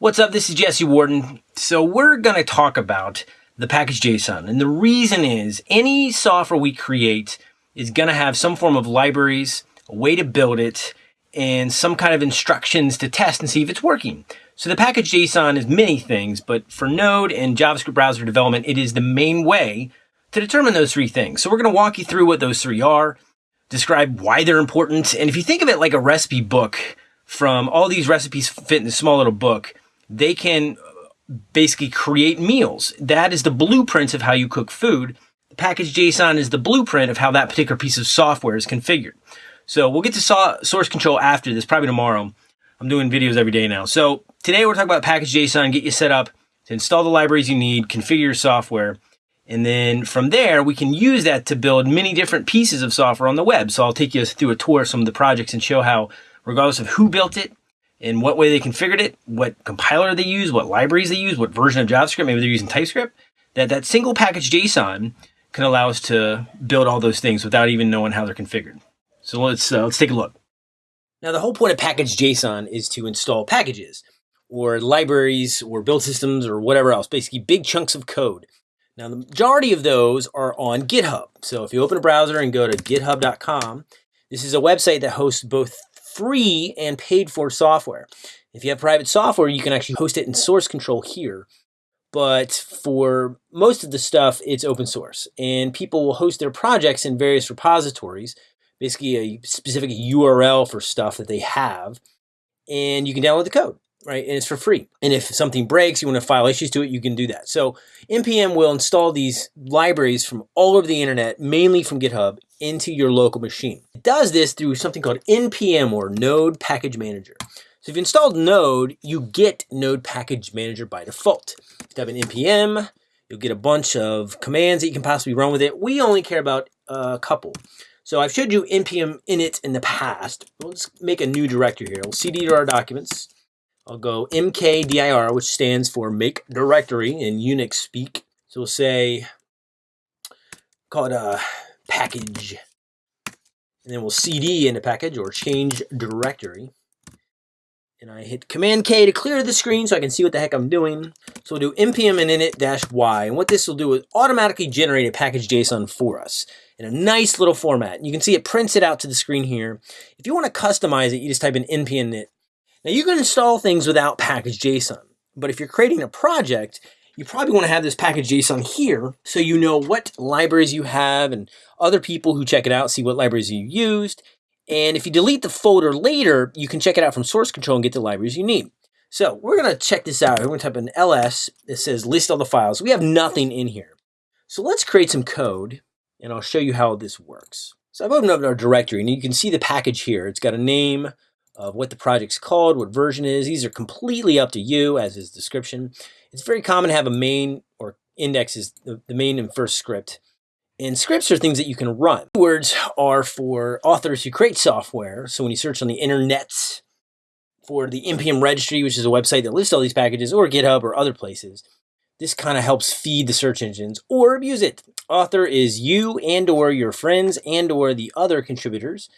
What's up? This is Jesse Warden. So we're going to talk about the package JSON. And the reason is any software we create is going to have some form of libraries, a way to build it, and some kind of instructions to test and see if it's working. So the package JSON is many things, but for Node and JavaScript browser development, it is the main way to determine those three things. So we're going to walk you through what those three are, describe why they're important. And if you think of it like a recipe book from all these recipes fit in a small little book, they can basically create meals. That is the blueprint of how you cook food. The package JSON is the blueprint of how that particular piece of software is configured. So we'll get to source control after this, probably tomorrow. I'm doing videos every day now. So today we're talking about package JSON, get you set up to install the libraries you need, configure your software. And then from there, we can use that to build many different pieces of software on the web. So I'll take you through a tour of some of the projects and show how, regardless of who built it, in what way they configured it, what compiler they use, what libraries they use, what version of JavaScript, maybe they're using TypeScript, that that single package JSON can allow us to build all those things without even knowing how they're configured. So let's, uh, let's take a look. Now the whole point of package JSON is to install packages or libraries or build systems or whatever else, basically big chunks of code. Now the majority of those are on GitHub. So if you open a browser and go to github.com, this is a website that hosts both free and paid for software. If you have private software, you can actually host it in source control here. But for most of the stuff, it's open source. And people will host their projects in various repositories, basically a specific URL for stuff that they have. And you can download the code right? And it's for free. And if something breaks, you want to file issues to it, you can do that. So NPM will install these libraries from all over the internet, mainly from GitHub, into your local machine. It does this through something called NPM or Node Package Manager. So if you installed Node, you get Node Package Manager by default. If you have an NPM, you'll get a bunch of commands that you can possibly run with it. We only care about a couple. So I've showed you npm init in the past. Let's make a new directory here. We'll cd to our documents. I'll go mkdir, which stands for make directory in Unix speak. So we'll say, call it a package. And then we'll cd in the package or change directory. And I hit Command K to clear the screen so I can see what the heck I'm doing. So we'll do npm and init-y. And what this will do is automatically generate a package JSON for us in a nice little format. And you can see it prints it out to the screen here. If you want to customize it, you just type in npm init now you can install things without package JSON, but if you're creating a project, you probably want to have this package JSON here so you know what libraries you have and other people who check it out see what libraries you used. And if you delete the folder later, you can check it out from source control and get the libraries you need. So we're going to check this out. We're going to type in ls that says list all the files. We have nothing in here. So let's create some code and I'll show you how this works. So I've opened up our directory and you can see the package here. It's got a name, of what the project's called, what version is. These are completely up to you as is description. It's very common to have a main or index is the, the main and first script. And scripts are things that you can run. Words are for authors who create software. So when you search on the internet for the NPM registry, which is a website that lists all these packages, or GitHub or other places, this kind of helps feed the search engines or abuse it. Author is you and or your friends and or the other contributors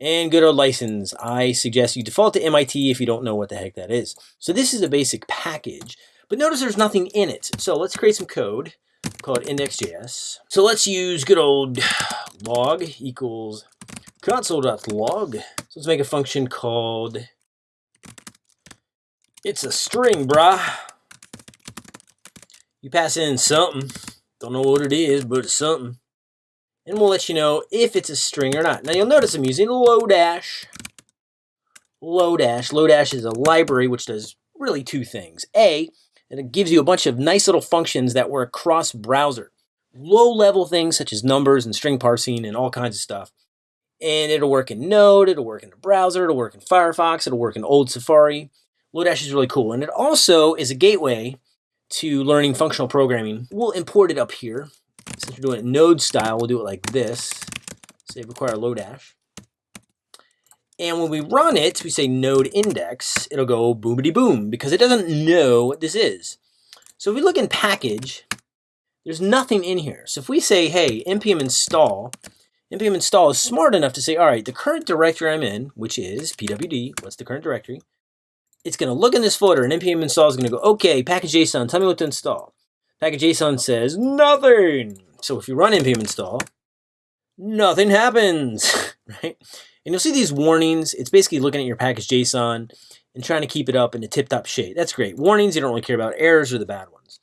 and good old license, I suggest you default to MIT if you don't know what the heck that is. So this is a basic package, but notice there's nothing in it. So let's create some code called index.js. So let's use good old log equals console.log. So let's make a function called it's a string, brah. You pass in something. Don't know what it is, but it's something and we'll let you know if it's a string or not. Now you'll notice I'm using Lodash. Lodash. Lodash is a library which does really two things. A, and it gives you a bunch of nice little functions that work cross browser. Low level things such as numbers and string parsing and all kinds of stuff. And it'll work in Node, it'll work in the browser, it'll work in Firefox, it'll work in old Safari. Lodash is really cool. And it also is a gateway to learning functional programming. We'll import it up here since we're doing it node style, we'll do it like this. Say require Lodash. And when we run it, we say node index, it'll go boomity boom because it doesn't know what this is. So if we look in package, there's nothing in here. So if we say, hey, npm install, npm install is smart enough to say, all right, the current directory I'm in, which is pwd, what's the current directory? it's going to look in this folder and npm install is going to go, okay, package.json, tell me what to install. Package.json says nothing. So if you run npm install, nothing happens, right? And you'll see these warnings. It's basically looking at your package JSON and trying to keep it up in a tip-top shape. That's great. Warnings, you don't really care about. Errors are the bad ones.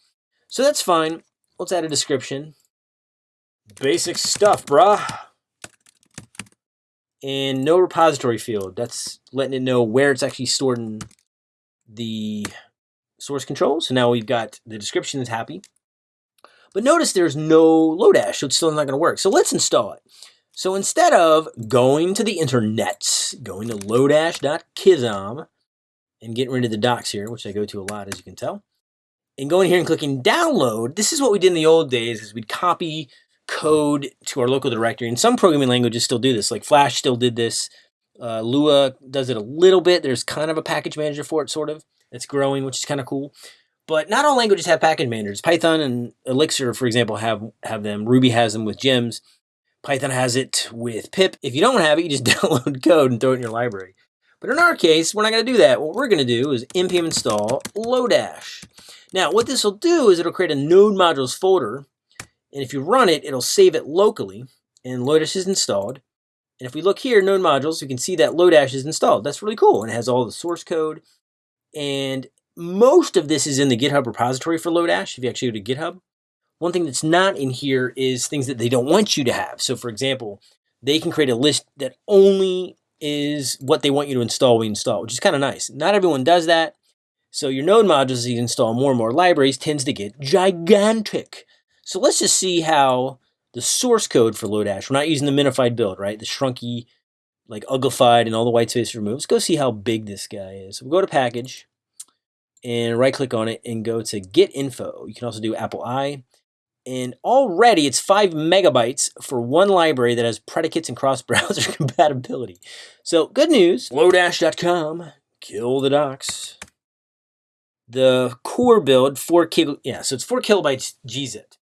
So that's fine. Let's add a description. Basic stuff, brah. And no repository field. That's letting it know where it's actually stored in the source control. So now we've got the description is happy. But notice there's no Lodash, so it's still not going to work. So let's install it. So instead of going to the internet, going to lodash.com, and getting rid of the docs here, which I go to a lot, as you can tell, and going here and clicking download, this is what we did in the old days, is we'd copy code to our local directory. And some programming languages still do this, like Flash still did this. Uh, Lua does it a little bit. There's kind of a package manager for it, sort of. It's growing, which is kind of cool. But not all languages have package managers. Python and Elixir, for example, have, have them. Ruby has them with gems. Python has it with pip. If you don't have it, you just download code and throw it in your library. But in our case, we're not going to do that. What we're going to do is npm install Lodash. Now, what this will do is it'll create a node modules folder. And if you run it, it'll save it locally. And Lodash is installed. And if we look here, node modules, we can see that Lodash is installed. That's really cool. And it has all the source code. And most of this is in the GitHub repository for Lodash, if you actually go to GitHub. One thing that's not in here is things that they don't want you to have. So for example, they can create a list that only is what they want you to install, we install, which is kind of nice. Not everyone does that. So your node modules, as you install more and more libraries, tends to get gigantic. So let's just see how the source code for Lodash, we're not using the minified build, right? The shrunky, like uglified and all the white space removed. Let's go see how big this guy is. we'll go to package and right click on it and go to get info. You can also do Apple I and already it's five megabytes for one library that has predicates and cross-browser compatibility. So good news, lodash.com, kill the docs. The core build, four kilo, yeah, so it's four kilobytes gzip.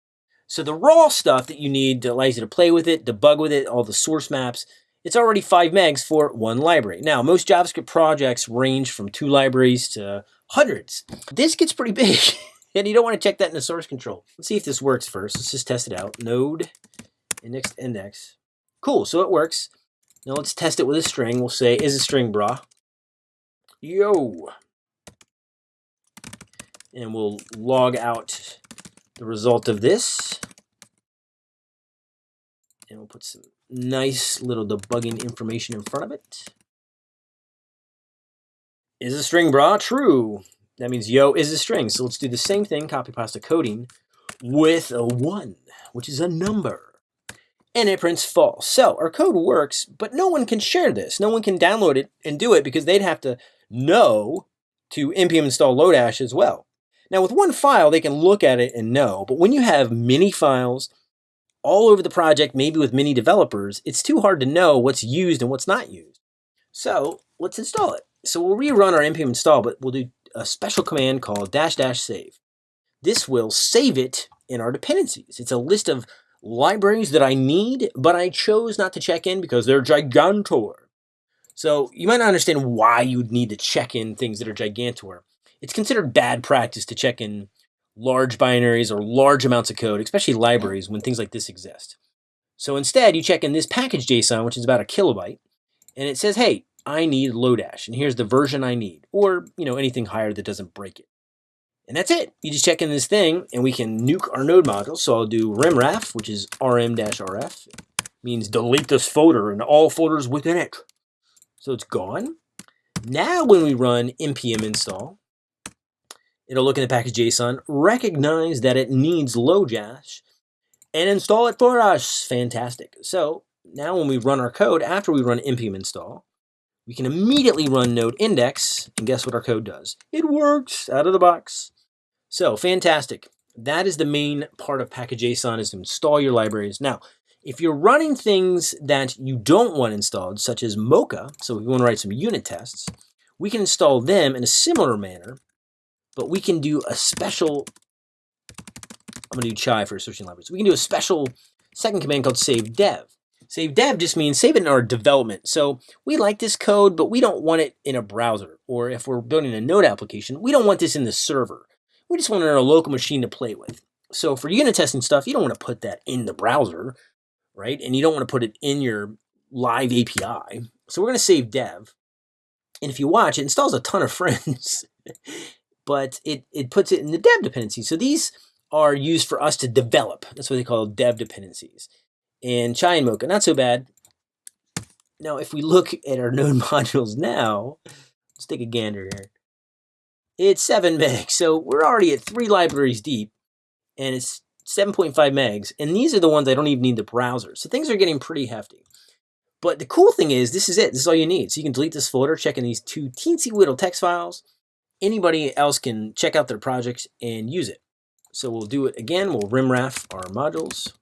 So the raw stuff that you need that allows you to play with it, debug with it, all the source maps, it's already five megs for one library. Now, most JavaScript projects range from two libraries to hundreds. This gets pretty big. And you don't want to check that in the source control. Let's see if this works first. Let's just test it out. Node, index, index. Cool, so it works. Now let's test it with a string. We'll say, is a string, bra? Yo. And we'll log out the result of this. And we'll put some nice little debugging information in front of it. Is a string, bra True. That means yo is a string. So let's do the same thing, copy pasta coding, with a 1, which is a number. And it prints false. So our code works, but no one can share this. No one can download it and do it because they'd have to know to npm install Lodash as well. Now with one file, they can look at it and know, but when you have many files all over the project, maybe with many developers, it's too hard to know what's used and what's not used. So let's install it. So we'll rerun our npm install, but we'll do a special command called dash dash save. This will save it in our dependencies. It's a list of libraries that I need, but I chose not to check in because they're gigantor. So you might not understand why you'd need to check in things that are gigantor. It's considered bad practice to check in large binaries or large amounts of code, especially libraries when things like this exist. So instead, you check in this package JSON, which is about a kilobyte, and it says, hey, I need Lodash, and here's the version I need, or you know anything higher that doesn't break it. And that's it. You just check in this thing, and we can nuke our node module. So I'll do rimraf, which is rm-rf, means delete this folder and all folders within it. So it's gone. Now when we run npm install, it'll look in the package JSON, recognize that it needs Lodash, and install it for us. Fantastic. So now when we run our code, after we run npm install, we can immediately run node index, and guess what our code does? It works out of the box. So fantastic. That is the main part of package.json is to install your libraries. Now, if you're running things that you don't want installed, such as Mocha, so we want to write some unit tests, we can install them in a similar manner, but we can do a special, I'm going to do chai for switching libraries. We can do a special second command called save dev. Save dev just means save it in our development. So we like this code, but we don't want it in a browser. Or if we're building a node application, we don't want this in the server. We just want it on a local machine to play with. So for unit testing stuff, you don't want to put that in the browser, right? And you don't want to put it in your live API. So we're going to save dev. And if you watch, it installs a ton of friends, but it, it puts it in the dev dependency. So these are used for us to develop. That's what they call dev dependencies. And Chai and Mocha, not so bad. Now, if we look at our node modules now, let's take a gander here. It's 7 megs, so we're already at three libraries deep, and it's 7.5 megs, and these are the ones I don't even need the browser. So things are getting pretty hefty. But the cool thing is, this is it. This is all you need. So you can delete this folder, check in these two teensy little text files. Anybody else can check out their projects and use it. So we'll do it again. We'll rimraf our modules.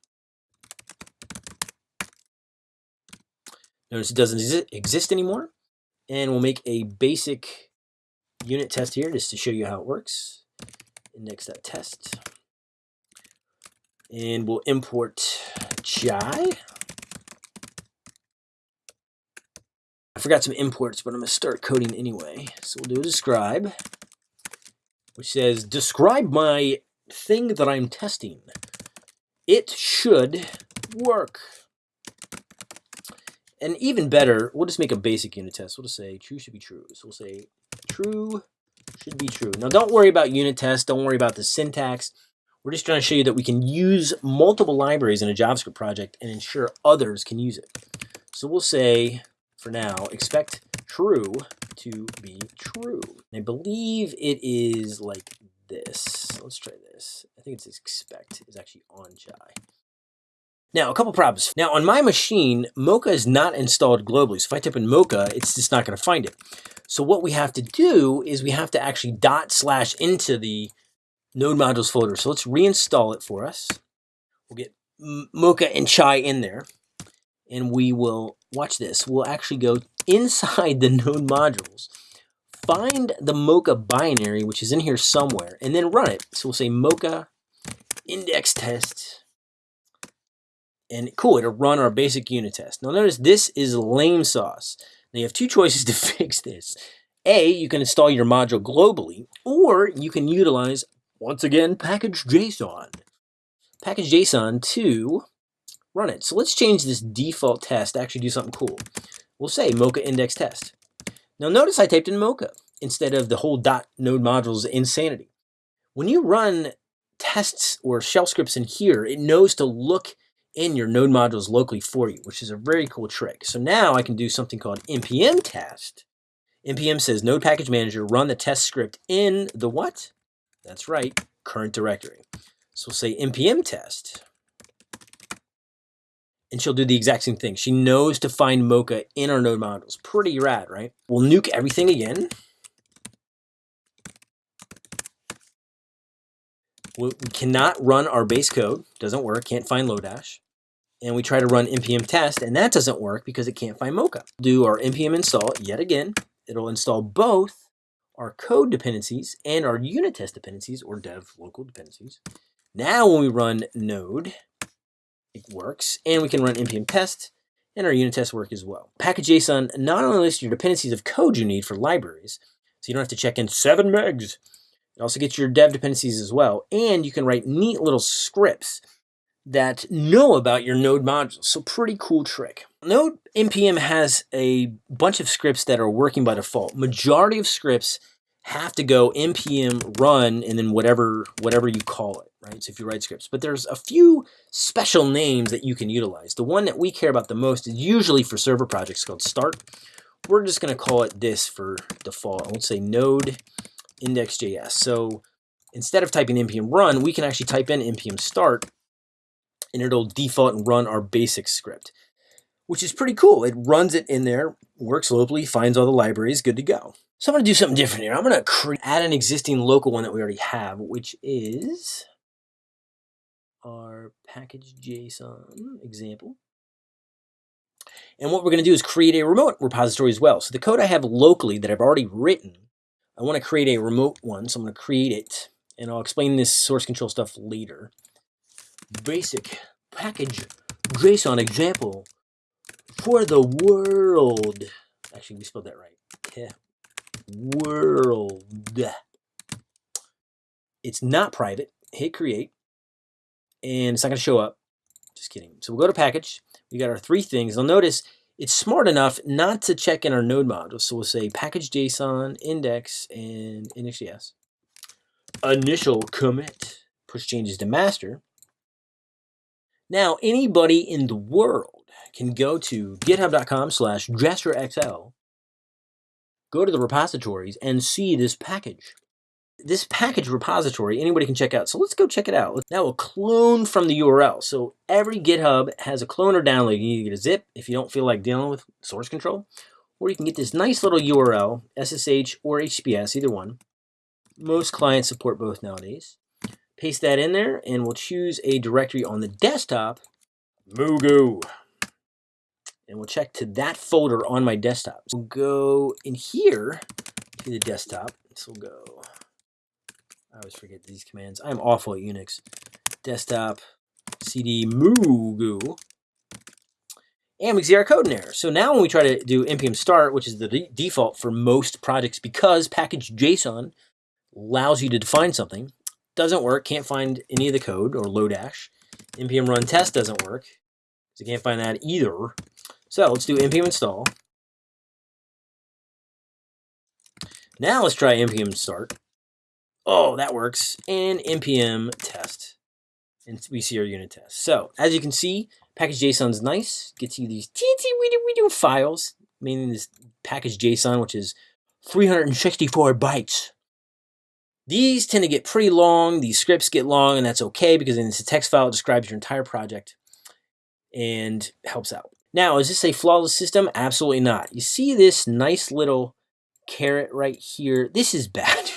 Notice it doesn't exist anymore. And we'll make a basic unit test here just to show you how it works. Index.test. And we'll import chai. I forgot some imports, but I'm going to start coding anyway. So we'll do a describe, which says, describe my thing that I'm testing. It should work. And even better, we'll just make a basic unit test. We'll just say true should be true. So we'll say true should be true. Now don't worry about unit tests. Don't worry about the syntax. We're just trying to show you that we can use multiple libraries in a JavaScript project and ensure others can use it. So we'll say, for now, expect true to be true. And I believe it is like this. Let's try this. I think it's expect is actually on chai. Now, a couple problems. Now, on my machine, Mocha is not installed globally. So if I type in Mocha, it's just not going to find it. So what we have to do is we have to actually dot slash into the node modules folder. So let's reinstall it for us. We'll get Mocha and Chai in there. And we will, watch this, we'll actually go inside the node modules, find the Mocha binary, which is in here somewhere, and then run it. So we'll say Mocha index test and cool, it'll run our basic unit test. Now notice this is lame sauce. Now you have two choices to fix this. A, you can install your module globally, or you can utilize, once again, package JSON. Package JSON to run it. So let's change this default test to actually do something cool. We'll say Mocha index test. Now notice I typed in Mocha instead of the whole dot node modules insanity. When you run tests or shell scripts in here, it knows to look in your node modules locally for you, which is a very cool trick. So now I can do something called npm test. npm says node package manager, run the test script in the what? That's right, current directory. So we'll say npm test. And she'll do the exact same thing. She knows to find Mocha in our node modules. Pretty rad, right? We'll nuke everything again. We cannot run our base code. Doesn't work. Can't find Lodash and we try to run npm test, and that doesn't work because it can't find Mocha. Do our npm install yet again. It'll install both our code dependencies and our unit test dependencies or dev local dependencies. Now when we run node, it works, and we can run npm test, and our unit tests work as well. Package.json not only lists your dependencies of code you need for libraries, so you don't have to check in 7 megs. It also gets your dev dependencies as well, and you can write neat little scripts that know about your node modules. So pretty cool trick. Node NPM has a bunch of scripts that are working by default. Majority of scripts have to go npm run and then whatever whatever you call it, right? So if you write scripts, but there's a few special names that you can utilize. The one that we care about the most is usually for server projects called start. We're just going to call it this for default. I won't say node index.js. So instead of typing npm run, we can actually type in npm start and it'll default and run our basic script, which is pretty cool. It runs it in there, works locally, finds all the libraries, good to go. So I'm going to do something different here. I'm going to add an existing local one that we already have, which is our package JSON example. And what we're going to do is create a remote repository as well. So the code I have locally that I've already written, I want to create a remote one. So I'm going to create it. And I'll explain this source control stuff later basic package JSON example for the world. Actually, we spelled that right. World. It's not private. Hit create. And it's not going to show up. Just kidding. So we'll go to package. We got our three things. You'll notice it's smart enough not to check in our node module. So we'll say package JSON, index, and index.js. Initial commit. Push changes to master. Now, anybody in the world can go to github.com slash jesterxl, go to the repositories, and see this package. This package repository, anybody can check out. So let's go check it out. Now we'll clone from the URL. So every GitHub has a cloner download. You to get a zip if you don't feel like dealing with source control. Or you can get this nice little URL, SSH or HTTPS, either one. Most clients support both nowadays paste that in there, and we'll choose a directory on the desktop, Mugu. And we'll check to that folder on my desktop. We'll go in here to the desktop. So we'll go, I always forget these commands. I'm awful at Unix. Desktop, cd Mugu. And we see our code in there. So now when we try to do npm start, which is the default for most projects because package JSON allows you to define something, doesn't work. Can't find any of the code or Lodash. npm run test doesn't work. So can't find that either. So let's do npm install. Now let's try npm start. Oh, that works. And npm test. And we see our unit test. So as you can see, package JSON is nice. Gets you these teensy weedy weedy files, meaning this package JSON, which is 364 bytes. These tend to get pretty long. These scripts get long, and that's okay because it's a text file. It describes your entire project and helps out. Now, is this a flawless system? Absolutely not. You see this nice little caret right here? This is bad.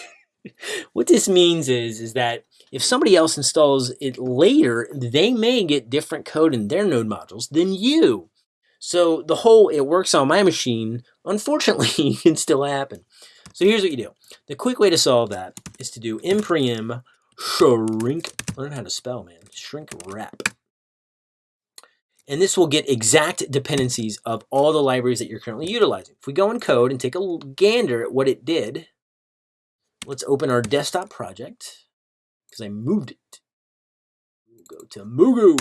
What this means is, is that if somebody else installs it later, they may get different code in their node modules than you. So the whole it works on my machine, unfortunately, can still happen. So here's what you do. The quick way to solve that is to do npm shrink, learn how to spell, man, shrink wrap. And this will get exact dependencies of all the libraries that you're currently utilizing. If we go in code and take a gander at what it did, let's open our desktop project because I moved it. We'll go to Mugu.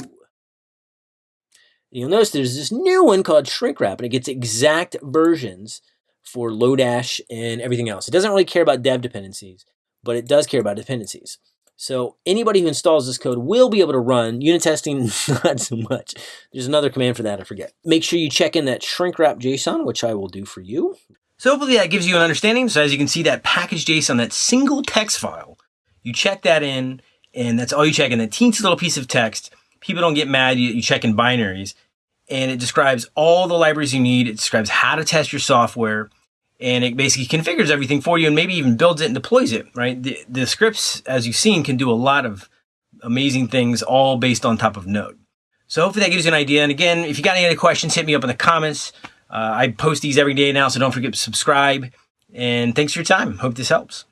You'll notice there's this new one called shrink wrap and it gets exact versions for Lodash and everything else. It doesn't really care about dev dependencies, but it does care about dependencies. So anybody who installs this code will be able to run unit testing, not so much. There's another command for that, I forget. Make sure you check in that shrink wrap JSON, which I will do for you. So hopefully that gives you an understanding. So as you can see, that package JSON, that single text file, you check that in, and that's all you check in, that teensy little piece of text. People don't get mad, you, you check in binaries and it describes all the libraries you need. It describes how to test your software and it basically configures everything for you and maybe even builds it and deploys it, right? The, the scripts, as you've seen, can do a lot of amazing things all based on top of Node. So hopefully that gives you an idea. And again, if you got any other questions, hit me up in the comments. Uh, I post these every day now, so don't forget to subscribe. And thanks for your time. Hope this helps.